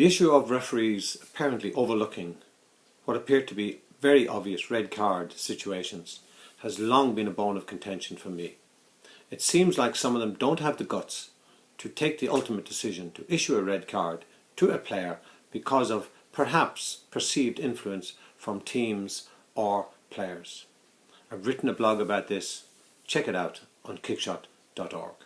The issue of referees apparently overlooking what appear to be very obvious red card situations has long been a bone of contention for me. It seems like some of them don't have the guts to take the ultimate decision to issue a red card to a player because of perhaps perceived influence from teams or players. I've written a blog about this. Check it out on kickshot.org.